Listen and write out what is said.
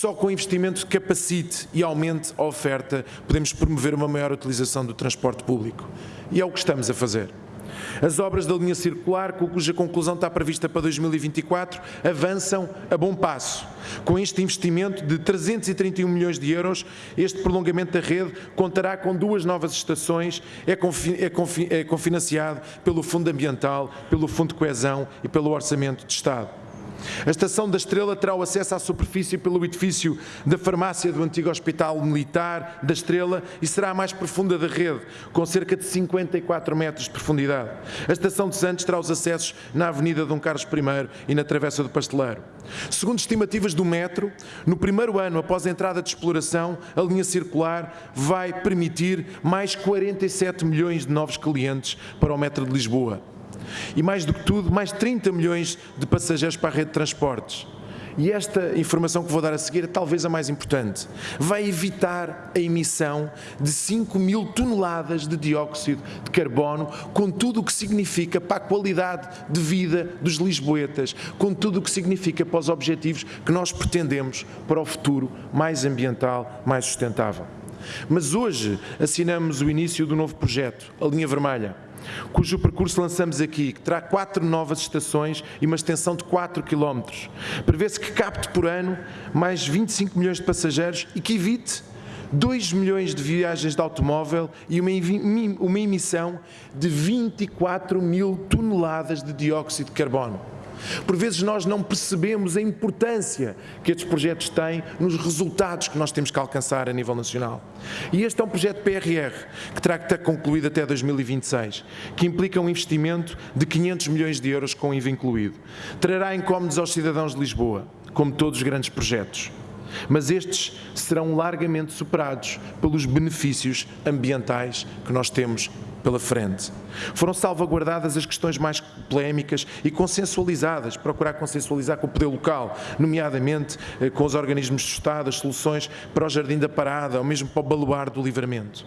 só com investimento que capacite e aumente a oferta podemos promover uma maior utilização do transporte público. E é o que estamos a fazer. As obras da linha circular, cuja conclusão está prevista para 2024, avançam a bom passo. Com este investimento de 331 milhões de euros, este prolongamento da rede contará com duas novas estações, é, é, é cofinanciado pelo Fundo Ambiental, pelo Fundo de Coesão e pelo Orçamento de Estado. A Estação da Estrela terá o acesso à superfície pelo edifício da farmácia do antigo Hospital Militar da Estrela e será a mais profunda da rede, com cerca de 54 metros de profundidade. A Estação de Santos terá os acessos na Avenida Dom Carlos I e na Travessa do Pasteleiro. Segundo estimativas do metro, no primeiro ano após a entrada de exploração, a linha circular vai permitir mais 47 milhões de novos clientes para o metro de Lisboa. E mais do que tudo, mais 30 milhões de passageiros para a rede de transportes. E esta informação que vou dar a seguir é talvez a mais importante. Vai evitar a emissão de 5 mil toneladas de dióxido de carbono, com tudo o que significa para a qualidade de vida dos lisboetas, com tudo o que significa para os objetivos que nós pretendemos para o futuro mais ambiental, mais sustentável. Mas hoje assinamos o início do novo projeto, a Linha Vermelha cujo percurso lançamos aqui, que terá quatro novas estações e uma extensão de 4 km. Prevê-se que capte por ano mais 25 milhões de passageiros e que evite 2 milhões de viagens de automóvel e uma, uma emissão de 24 mil toneladas de dióxido de carbono. Por vezes nós não percebemos a importância que estes projetos têm nos resultados que nós temos que alcançar a nível nacional. E este é um projeto PRR, que terá que estar concluído até 2026, que implica um investimento de 500 milhões de euros com IVA incluído. Trará incómodos aos cidadãos de Lisboa, como todos os grandes projetos. Mas estes serão largamente superados pelos benefícios ambientais que nós temos pela frente. Foram salvaguardadas as questões mais polémicas e consensualizadas, procurar consensualizar com o poder local, nomeadamente eh, com os organismos de Estado, as soluções para o Jardim da Parada, ou mesmo para o Baluar do Livramento.